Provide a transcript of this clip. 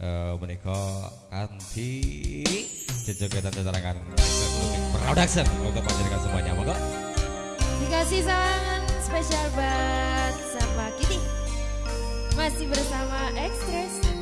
uh, menika kanthi jejogetan terangan production. Untuk panjenengan semuanya monggo. Dikasih sangat spesial buat sama Kitty. Masih bersama Express.